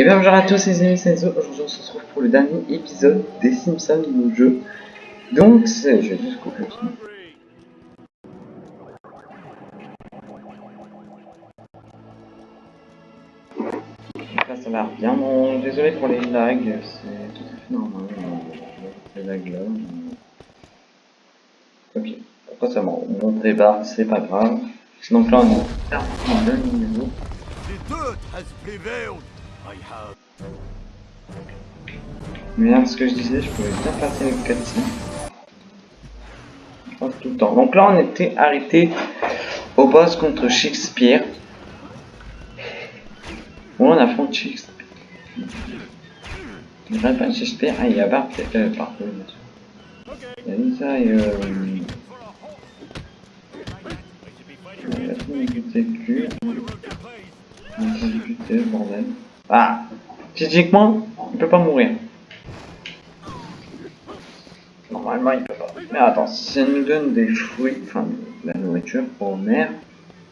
Et bien bonjour à tous les amis, c'est. Aujourd'hui on se retrouve pour le dernier épisode des Simpsons nouveau jeu. Donc c'est... Je vais juste couper le là ça a l'air bien. Bon, désolé pour les lags, c'est tout à fait normal. euh, Ces lags là. Ok, pourquoi ça montré bas, c'est pas grave. Donc là on est en deux niveau. Mais là, ce que je disais, je pouvais bien passer les cutscenes. Pas tout le temps. Donc là, on était arrêté au boss contre Shakespeare. Bon, on affronte Shakespeare. Il n'y pas Shakespeare. Ah, il y a Bart. Euh, pardon. Il y a Lisa et euh... Cul. On va exécuter le bordel. Ah Physiquement, il peut pas mourir. Normalement, il peut pas. Mais attends, si ça nous donne des fruits, enfin, de la nourriture pour mère,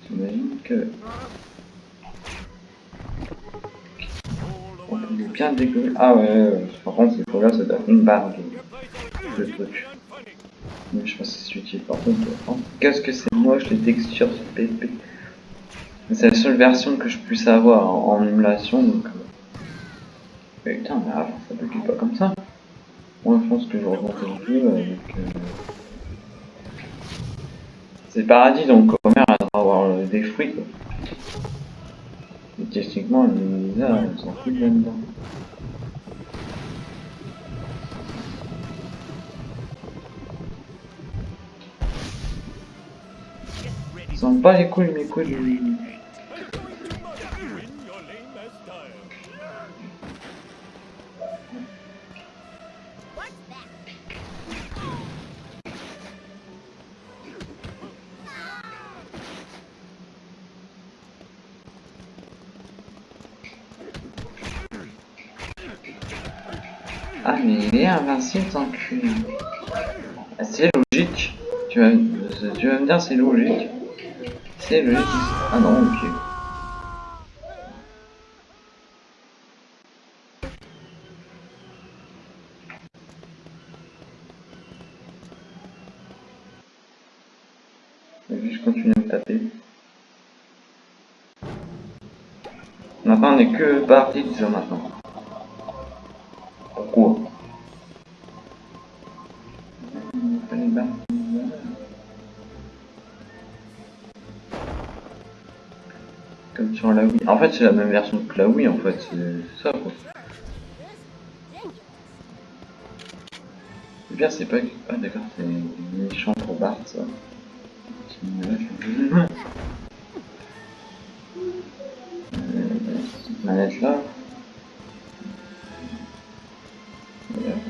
j'imagine que... On peut bien décoller. Ah ouais, par contre, il faut là, ça donne une barre de, de trucs. Mais je pas si c'est utile. Par contre, qu'est-ce que c'est moche les textures sur PSP. C'est la seule version que je puisse avoir en, en émulation, donc... euh, mais putain, mais avant, ça bugait pas comme ça. Moi, je pense que je remontais le jeu avec... Euh... C'est paradis, donc Homer, doit avoir euh, des fruits, quoi. Et techniquement, elle s'en fout de là-dedans. Ils sont pas les couilles, mes couilles. Ah mais il est invincible tant. Ah, c'est logique. Tu vas, tu vas me dire c'est logique. C'est logique. Ah non, ok. Juste continuer me taper. Maintenant on est que parti de maintenant. En fait, c'est la même version que la Wii, en fait. C'est ça, quoi. Le pire, c'est pas... Ah, d'accord, c'est méchant pour Bart, ça. Euh, manette là.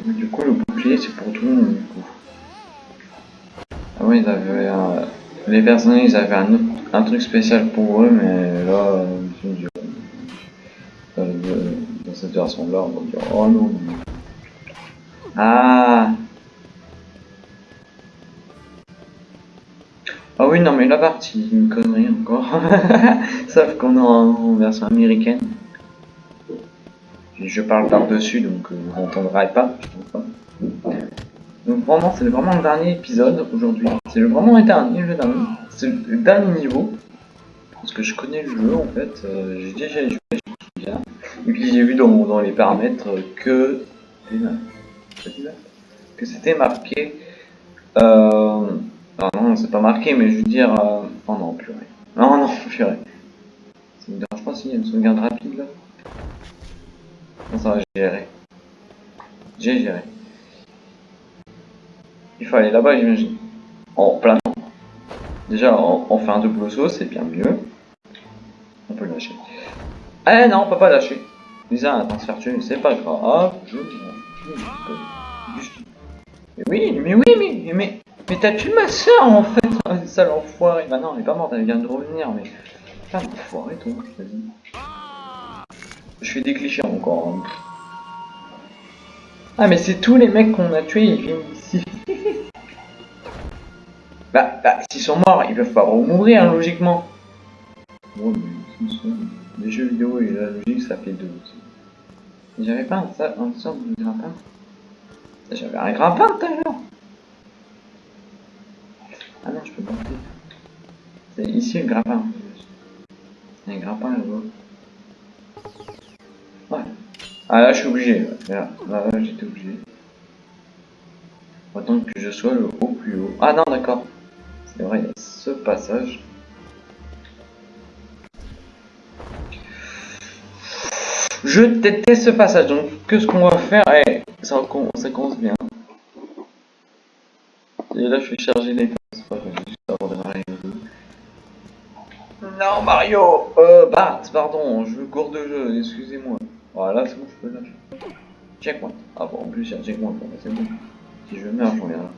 Mais Du coup, le bouclier, c'est pour tout le monde, du coup. Ah oui, ils avaient un... Les personnages, ils avaient un, un truc spécial pour eux, mais là, euh, dans cette version-là, on va dire, oh non. Ah Ah oui, non, mais la partie, une connerie encore. Sauf qu'on est en, version américaine. Je parle par-dessus, donc euh, vous n'entendrez pas, pas. Donc vraiment, c'est vraiment le dernier épisode aujourd'hui. C'est vraiment le dernier, le dernier. C'est le dernier niveau. Que je connais le jeu en fait. euh, j'ai déjà joué, je me souviens. Et puis j'ai vu dans, dans les paramètres que... Que c'était marqué... Euh... Non, non, c'est pas marqué, mais je veux dire... euh, Oh non, purée. Non, non, purée. Ça me dérange pas s'il y a une sauvegarde rapide là non, ça va, géré. J'ai géré. Il faut aller là-bas, j'imagine. En plein temps. Déjà, on fait un double saut, c'est bien mieux. On peut le lâcher. Eh non, on peut pas lâcher. Lisa a un transfert tué, c'est pas grave. Je fous. Juste- Mais oui, mais oui, mais, mais, mais t'as tué ma soeur en fait, sale enfoiré. Bah non, elle est pas morte, elle vient de revenir, mais. Putain, enfoiré, toi, vas-y. Je fais des clichés encore. hein. Ah mais c'est tous les mecs qu'on a tués, ils viennent ici. bah, bah, s'ils sont morts, ils peuvent pas remourir logiquement. Les jeux vidéo et la logique, ça fait deux aussi. J'avais pas un, ça- un sorte de grappin J'avais un grappin tout à l'heure Ah non, je peux monter. C'est ici le grappin. Un grappin là-bas. Ouais. Ah là, je suis obligé. là, là, j'étais obligé. Faut attendre que je sois le haut plus haut. Ah non, d'accord. C'est vrai, il y a ce passage. Je déteste ce passage, donc que ce qu'on va faire, eh, ça, com- ça commence bien. Et là, je vais charger les. Non, Mario Euh, Bart, pardon, je gourde de jeu, excusez-moi. Voilà, c'est bon, je peux lâcher. Checkpoint. Ah bon, en plus, a un bah, c'est bon. Si je meurs, je reviendrai.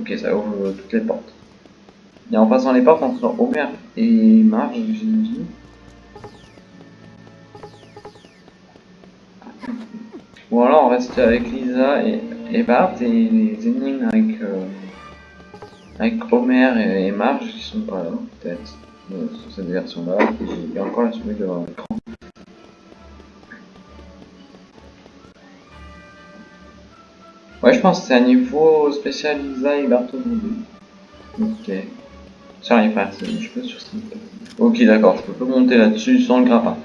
Ok, ça ouvre toutes les portes. Et en passant les portes, on sort Homer et Marge, j'imagine. Ou alors on reste avec Lisa et, Bart et les énigmes avec, euh, avec Homer et, Marge qui sont pas là, peut-être, euh, sur cette version-là. Et encore la souris devant l'écran. Ouais, je pense que c'est un niveau spécial Lisa et Bart aujourd'hui. Ok. Ça arrive frère, c'est- je peux sur Ok, d'accord, je peux pas monter là-dessus sans le grappin.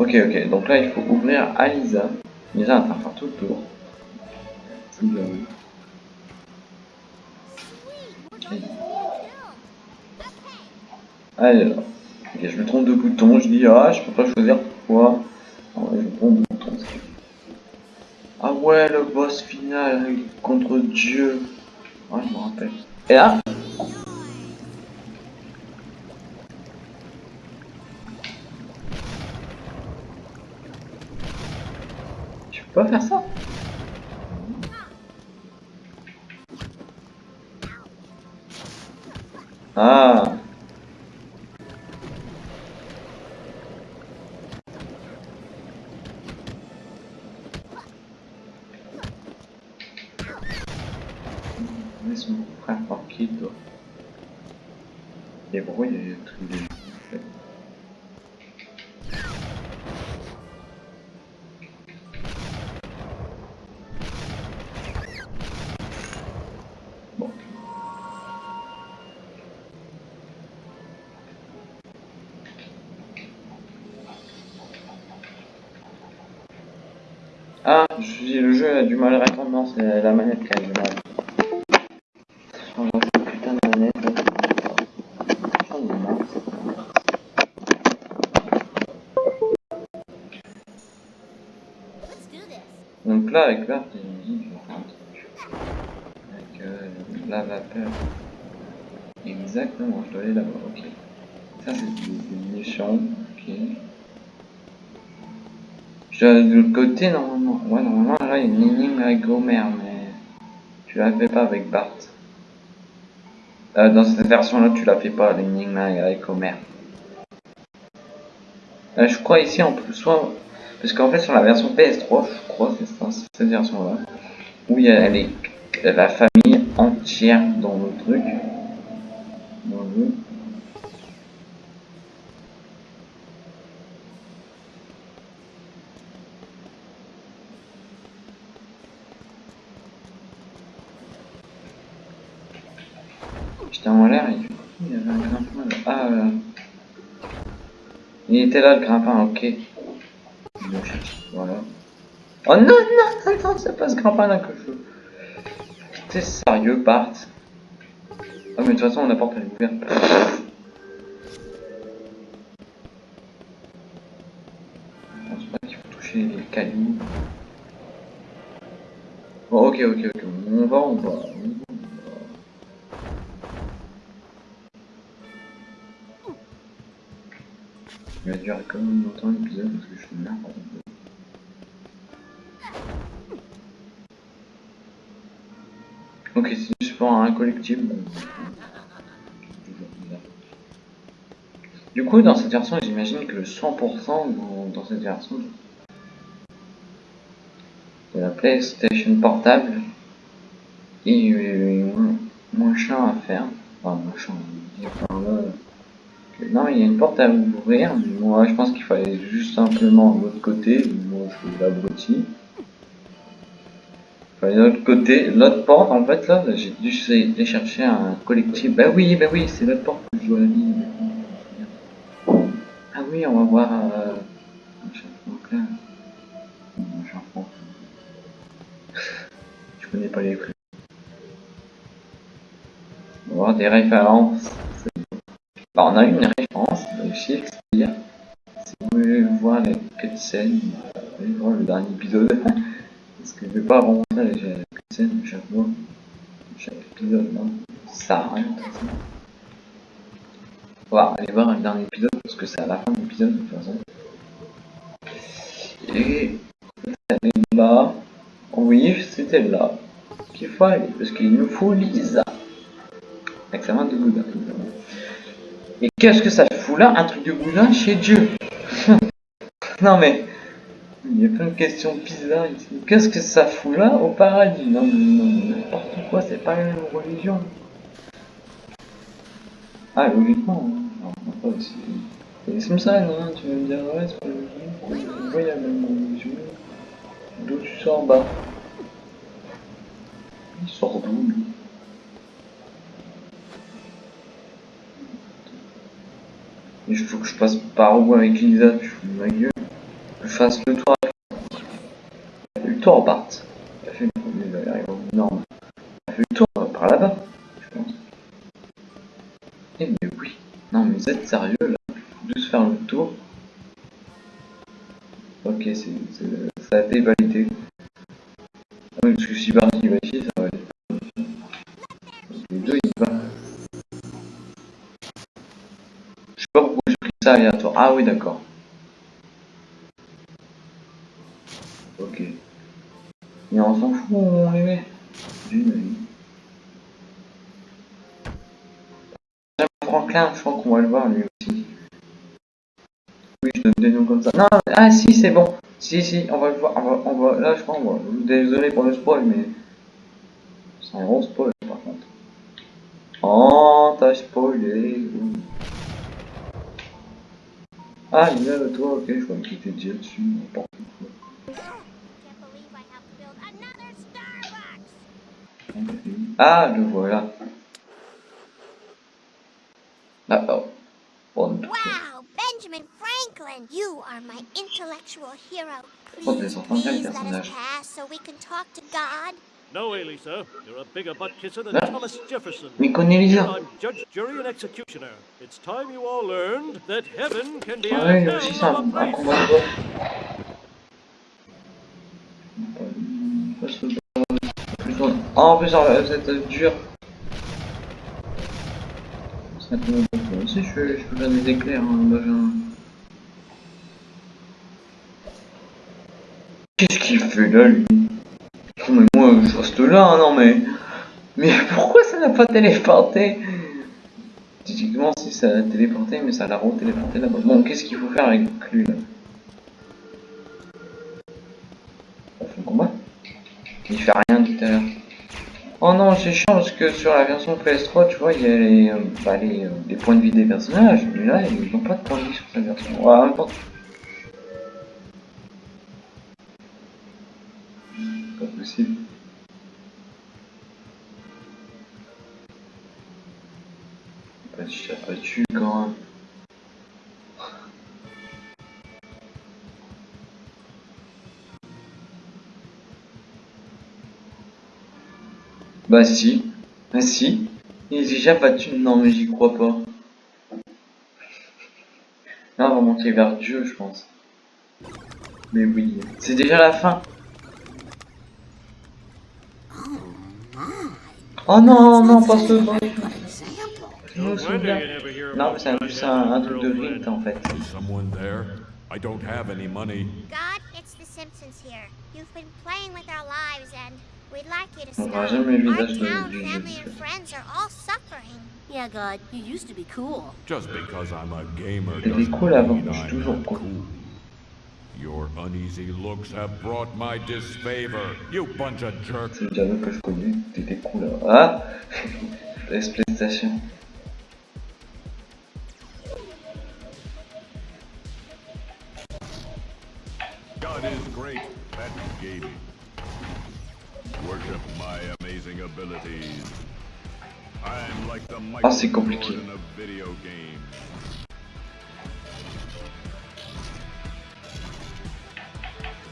Ok, ok, donc là il faut ouvrir à Lisa. Lisa va faire tout le tour. Bien. Alors, ok, je me trompe de bouton, je dis ah, je peux pas choisir pourquoi. Ah ouais, je me trompe de bouton. Ah ouais, le boss final contre Dieu. Ouais, je me rappelle. Et là, pas faire ça. Ah. Laisse mon frère tranquille, toi. Les bruits, les trucs, les... non, c'est la manette qui a du mal. Change cette putain de manette. J'en ai marre. Donc là, avec l'art, dit, faire un truc. Avec euh, la vapeur. Exactement, je dois aller là-bas, ok. Ça, c'est des, munitions, ok. Je dois aller de l'autre côté, normalement. Ouais, normalement, là, il y a une énigme avec Homer, mais tu la fais pas avec Bart. Euh, dans cette version-là, tu la fais pas, l'énigme avec Homer. Je crois ici, en plus, soit... Parce qu'en fait, sur la version PS3, je crois, c'est cette version-là, où il y a la famille entière dans le truc. Dans le jeu. J'étais en l'air et du coup, il y avait un grimpin là. Ah, là. Il était là, le grimpin, ok. Voilà. Oh non, non, non, non, c'est pas ce grimpin-là que je. T'es sérieux, Bart? Ah, mais de toute façon, la porte elle. Je pense pas qu'il faut toucher les cailloux. Bon, ok, ok, ok, on va, on va. Il va durer quand même longtemps l'épisode parce que je suis une merde. Ok, c'est juste pour un bizarre. Du coup, dans cette version, j'imagine que le 100% dans, cette version de la PlayStation portable est moins, chiant à faire. Enfin, moins chiant, Non, il y a une porte à ouvrir. Moi, je pense qu'il fallait juste simplement l'autre côté. Moi, je suis l'abruti. De l'autre côté. L'autre porte, en fait, là, j'ai dû aller chercher un collectif. Bah oui, bah oui, c'est l'autre porte que je dois aller. Ah oui, on va voir. Euh... Donc là. Je connais pas les prix. On va voir des références. Bah, on a une référence de Shakespeare. Si vous voulez voir les cutscenes, vous pouvez voir le dernier épisode. Parce que je vais pas remonter les cutscenes chaque fois. Chaque épisode, non. Ça rien. On va aller voir le dernier épisode parce que c'est à la fin de l'épisode de toute façon. Et elle là. Oui, c'était là. Qu'il parce qu'il nous faut Lisa. Examen de Bouddha. Et qu'est-ce que ça fout là, un truc de Bouddha chez Dieu Non mais, il y a plein de questions bizarres ici. Qu'est-ce que ça fout là au paradis? Non, non, n'importe quoi, c'est pas une religion. Ah, logiquement, hein. non, pas aussi. C'est comme ça, non? Tu vas me dire, ouais, c'est pas logique. Il y a la même religion D'où tu sors bas Il sort d'où lui? Il faut que je passe par où avec Lisa, tu fous ma gueule. Que je fasse le tour avec Elle fait le tour, Bart. Elle a fait le. Elle le tour par là-bas, je pense. Eh mais oui. Non mais vous êtes sérieux là Il faut juste faire le tour. Ok, c'est, ça a été. Oui, d'accord. Ok. Mais on s'en fout, on les met. Franklin, je crois qu'on va le voir lui aussi. Oui, je donne des noms comme ça. Non, ah si, c'est bon. Si, si, on va le voir. On va, on va, là, je crois, on va. Désolé pour le spoil, mais. C'est un gros spoil par contre. Oh, t'as spoilé. Ah, il est là, toi, ok, je crois qu'il était déjà dessus. n'importe quoi. Can't believe I have to build another Starbucks. Ah, le voilà. Ah, oh. Bon, Wow, Benjamin Franklin, you are my intellectual hero. Oh, Please, a guy please let us pass so we can talk to God. No way, Lisa. You're a bigger butt kisser than? Thomas Jefferson. Mais judge, jury, and executioner. It's time you all learned that heaven can be a aussi un, combat de. Ah, en plus, ça va être dur. Ça. Moi aussi, je peux, je peux faire des éclairs, hein, Benjamin. Qu'est-ce qu'il fait là, lui? Je reste là, hein, non, mais... Mais pourquoi ça n'a pas téléporté? Typiquement, si ça a téléporté, mais ça l'a re-téléporté là-bas. Bon, qu'est-ce qu'il faut faire avec lui, là? On fait le combat? Il fait rien tout à l'heure. Oh non, c'est chiant parce que sur la version PS3, tu vois, il y a les, euh, bah, euh, les points de vie des personnages, mais là, ils n'ont pas de points de vie sur cette version. Ouais, n'importe. Pas possible. Quand même? Bah si. Ah si. Il est déjà battu. Non mais j'y crois pas. Là on va monter vers Dieu je pense. Mais oui. C'est déjà la fin. Oh non, non, pas ce bon. Je me souviens. Non, mais c'est c'est un, un truc de man. en fait. Is someone there? I don't have any money. God, it's the Simpsons here. You've been playing with our lives and we'd like you to stop. Our town, family, and friends are all suffering. Yeah, God, you used to be cool. Just because I'm a gamer doesn't cool avant, mean je suis I'm cool. cool. Your uneasy looks have brought my disfavor. You bunch of jerks. C'est le dialogue que je connais. T'étais cool là. Ah Laisse PlayStation. Great at gaming. Worship my amazing abilities. I'm like the Ah, compliqué. Jordan of video games.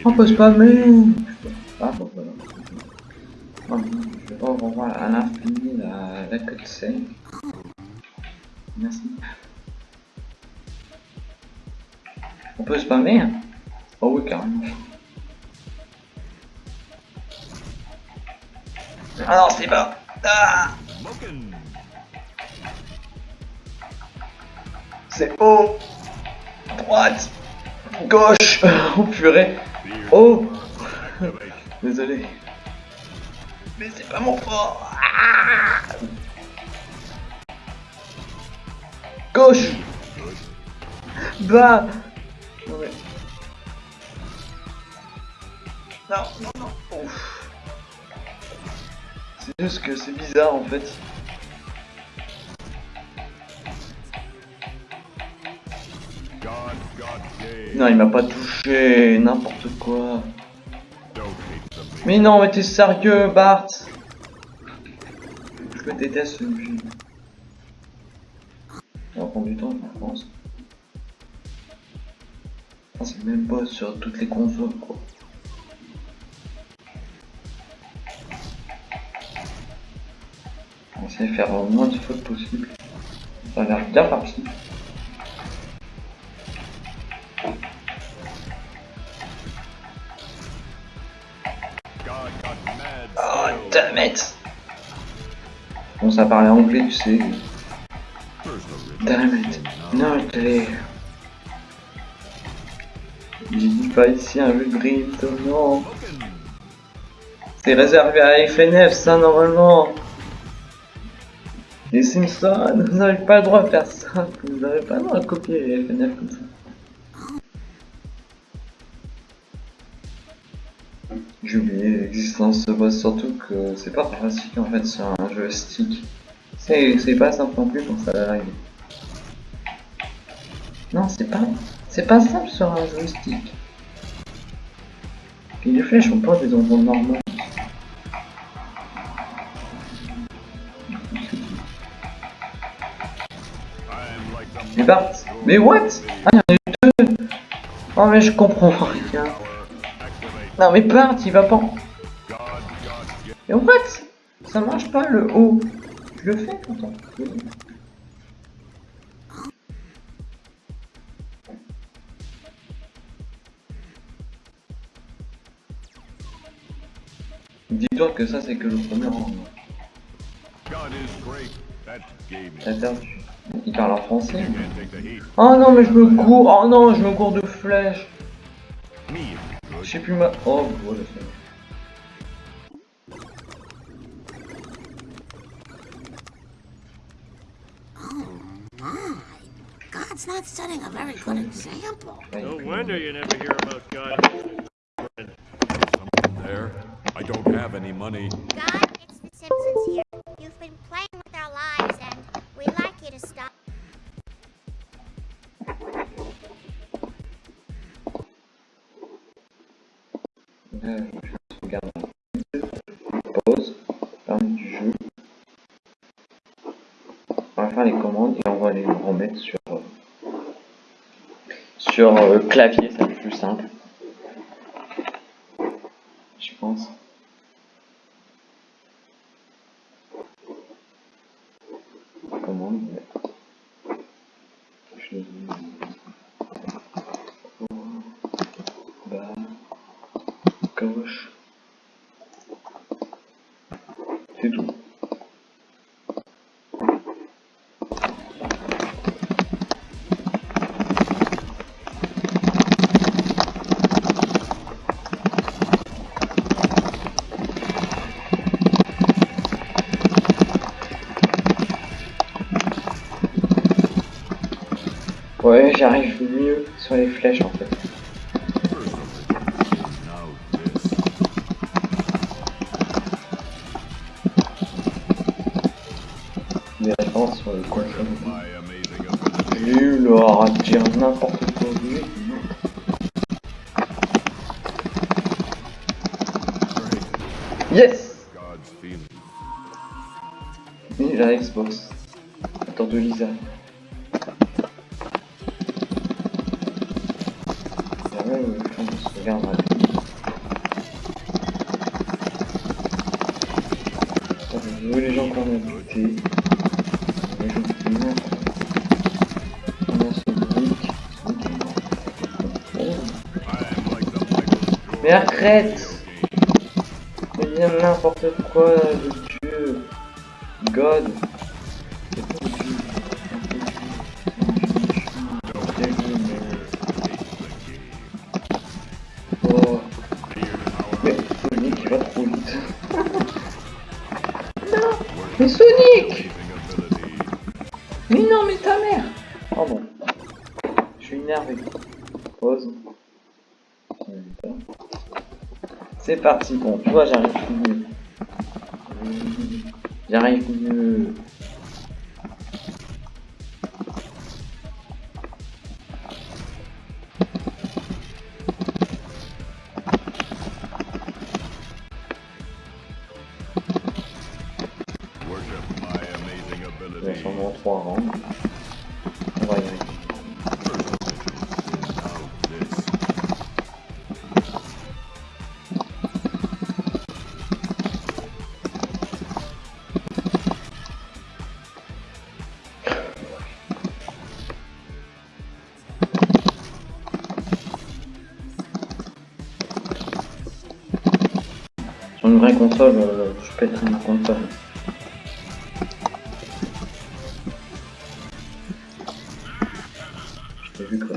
On peut spammer Ah bon voilà. Oh, je vais pas revoir à l'infini la, la cutscene. Merci. On peut spammer Oh oui carrément. Ah non c'est pas Ah. C'est haut Droite Gauche Oh purée Oh. Désolé. Mais c'est pas mon fort. Ah Gauche. Bas. Non. Non, non, non. Ouf. Juste que c'est bizarre en fait. Non, il m'a pas touché. N'importe quoi. Me. Mais non, mais t'es sérieux, Bart Je le déteste, ce jeu. Ça va prendre du temps, je pense. Ah, c'est même pas sur toutes les consoles, quoi. Essayer de faire le moins de fautes possible. Ça a l'air bien parti. Oh, damn it Bon, ça parlait anglais, tu sais. Damn it. Non, t'es... J'ai dit pas ici un jeu de drift, non. C'est réservé à FNF, ça, normalement. Les Simpsons, vous n'avez pas le droit de faire ça. Vous n'avez pas le droit de copier les FNF comme ça. J'ai oublié l'existence de boss, surtout que c'est pas pratique en fait sur un joystick. C'est pas simple non plus quand ça arrive. Non, c'est pas, c'est pas simple sur un joystick. Puis les flèches sont pas des endroits normaux. Mais what? Ah, il y en a eu deux Oh, mais je comprends rien. Non, mais Bart, il va pas. Mais what? Ça marche pas le haut. Je le fais pourtant. Dis-toi que ça c'est que le premier rang. Il parle en français. Oh non mais je me cours. Oh non je me cours de you Je sais plus ma. Oh voilà. bon. God's not setting a very good example. No wonder you never hear about God. Someone there? I don't have any money. God, sur euh, clavier, c'est plus simple. Je pense. Ouais. Je... Bas gauche. C'est tout. Ouais, j'arrive mieux sur les flèches en fait. Des références sur le coin Nul, aura dire n'importe quoi. Yes Oui, la Xbox. Attends de Lisa. après, on se les gens qu'on a butés, les gens qui meurent, on a ce Mais arrête Mais bien n'importe quoi, de Dieu God. C'est parti, bon, tu vois, j'arrive. J'arrive une vraie console, euh, je pète ma console. Je t'ai vu quoi.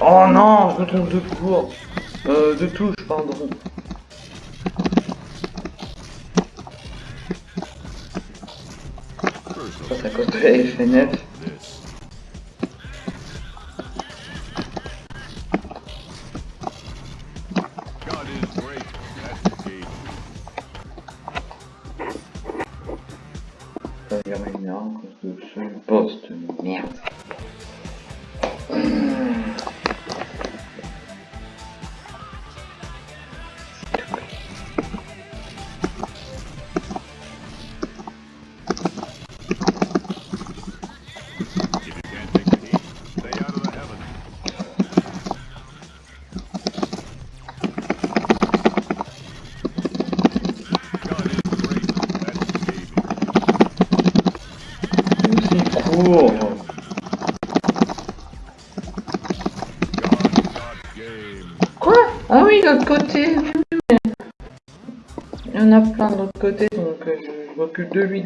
Oh non, je me trompe de cours. Euh, de touche, pardon. Ça, ça cause FNF.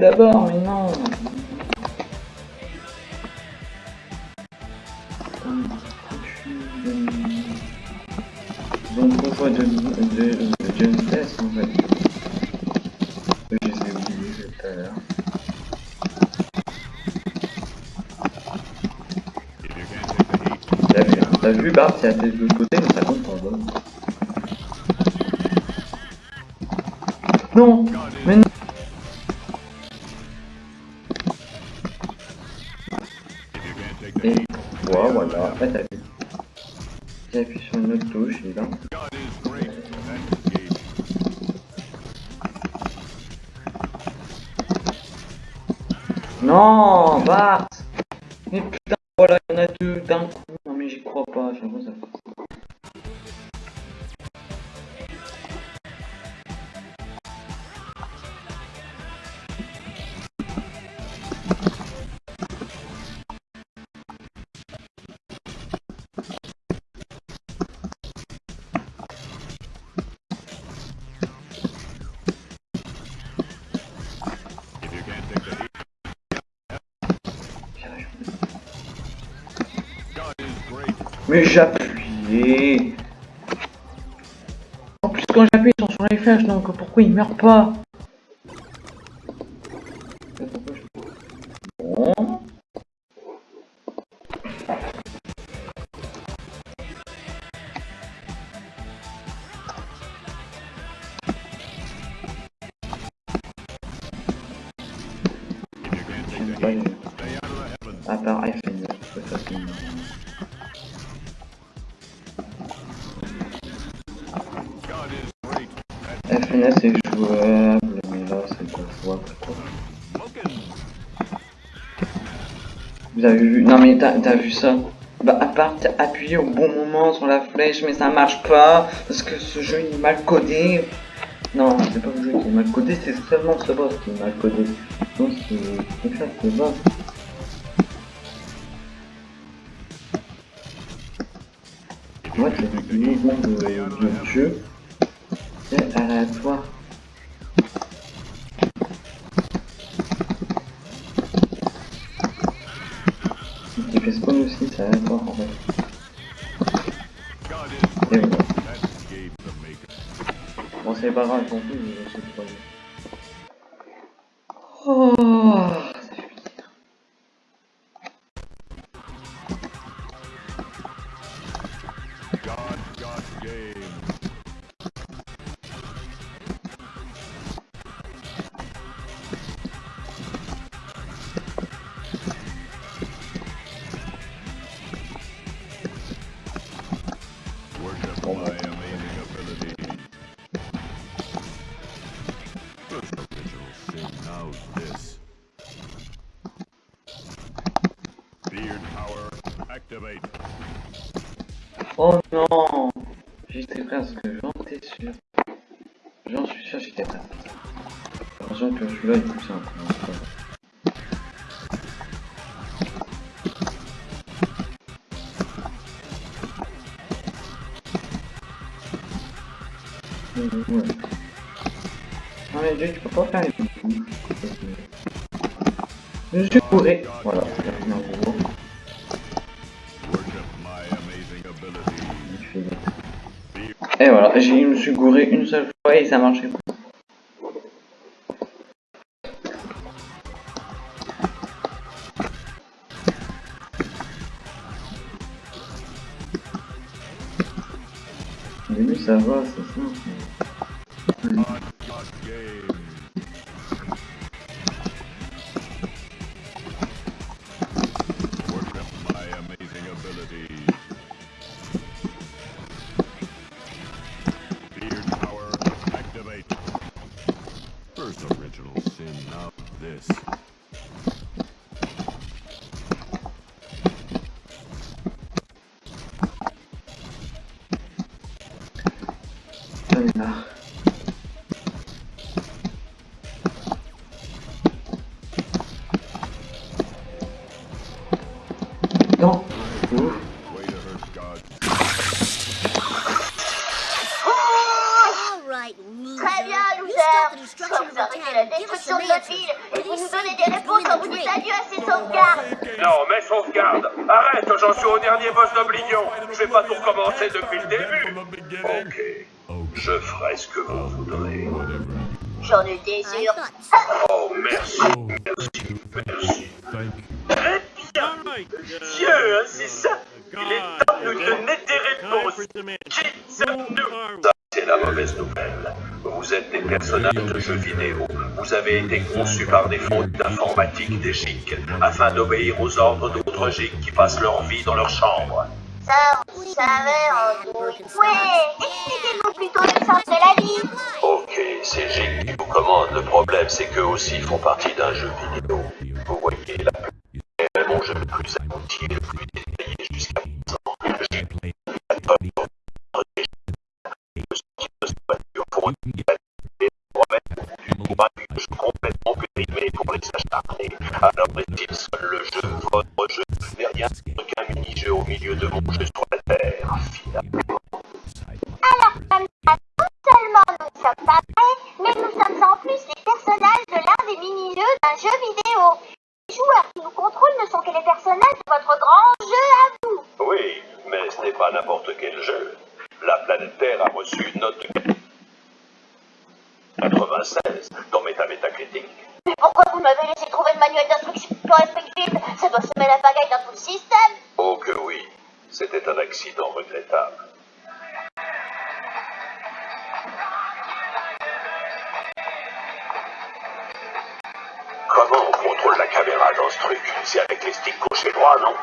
d'abord, mais non. Donc pourquoi de, de, de John Test en fait Je les ai oubliés tout à l'heure. T'as vu, t'as vu Bart, c'est à de l'autre côté, mais ça compte pas. Bon. Non Mais j'appuyais. En plus, quand j'appuie sont sur son FH, donc pourquoi il meurt pas? T'as vu ça? Bah, à part appuyé au bon moment sur la flèche, mais ça marche pas, parce que ce jeu il est mal codé. Non, c'est pas le jeu qui est mal codé, c'est seulement ce boss qui est mal codé. C'est c'est ça, c'est boss. Moi, c'est l'utilisation de, de jeu, c'est aléatoire. Spawn aussi, c'est aléatoire en fait. Et voilà. Bon, c'est pas grave, non plus, je non J'étais presque, j'en étais sûr. J'en suis sûr, j'étais presque. Attention que simple. hein, c'est pas grave. Ouais. Non mais Dieu, tu peux pas faire les coups. Je suis bourré. Voilà, Et voilà, je me suis gouré une seule fois et ça marchait pas. Au début ça va, c'est simple. This. J'en je ferai ce que vous voudrez. J'en étais sûr. thought so. Oh, merci, merci, merci. Thank you. Très bien uh, Dieu, hein, c'est ça Il est temps de nous donner des réponses for some answers. Kids, Who nous are we? Ça, c'est la mauvaise nouvelle. Vous êtes des personnages de jeux vidéo. Vous avez été conçus par des fautes d'informatique des GIC afin d'obéir aux ordres d'autres GIC qui passent leur vie dans leur chambre. Ça, vous savez, en. Ouais, expliquez-nous plutôt le sens de la vie. Ok, c'est GIC qui vous commande. Le problème, c'est qu'eux aussi font partie d'un jeu vidéo. C'était un accident regrettable. Comment on contrôle la caméra dans ce truc? C'est avec les sticks gauche et droit, non?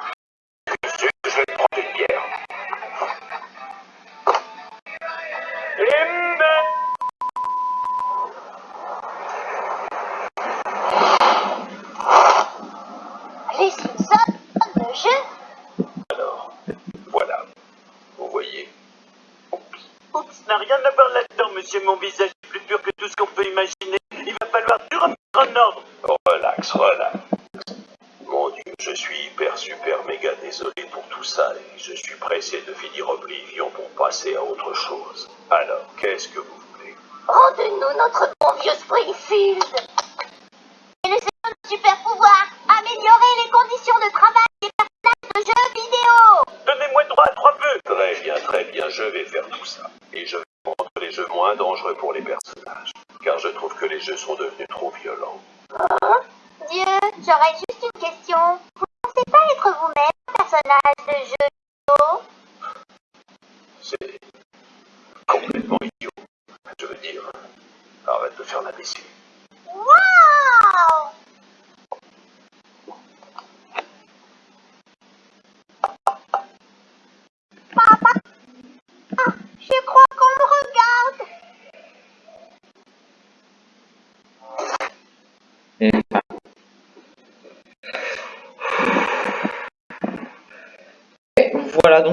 Faire tout ça. Et je vais rendre les jeux moins dangereux pour les personnages. Car je trouve que les jeux sont devenus trop violents. Dieu, j'aurais juste une question. Vous ne pensez pas être vous-même un personnage de jeu vidéo? C'est complètement idiot. Je veux dire, arrête de faire l'imbécile. Waouh Papa Ah, Je crois qu'on me regarde Et enfin. Et voilà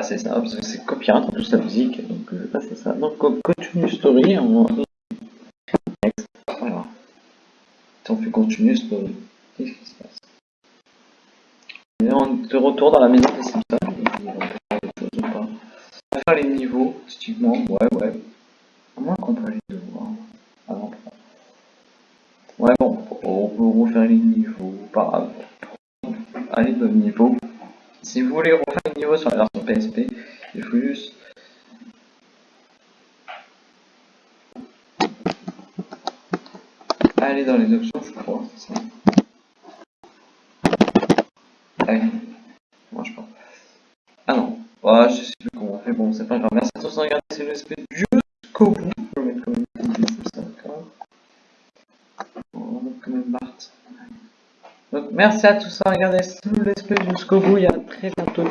passer ça parce que c'est copyright en plus la musique, donc je vais passer ça. Donc co- continue story, on next. Voilà. Si on fait continue story, qu'est-ce qui se passe? Et on est de retour dans la maison des Simpsons. On peut faire va faire les niveaux, typiquement, ouais ouais. À moins qu'on peut les devoir. Pas. Ouais bon, on peut refaire les niveaux, pas grave. Allez de niveau. Si vous voulez refaire le niveau sur la version PSP, il faut juste aller dans les options, je crois, c'est ça. Ah oui, ça marche pas. Ah non, ah, je sais plus comment on fait, bon c'est pas grave. Merci à tous de regarder, c'est le SP jusqu'au bout. Je vais mettre quand même c'est ça, d'accord. On va mettre quand même Bart. Donc merci à tous de regarder tout le let's play jusqu'au bout. Il y a très bientôt